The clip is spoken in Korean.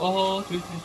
어허, 저기, 저기,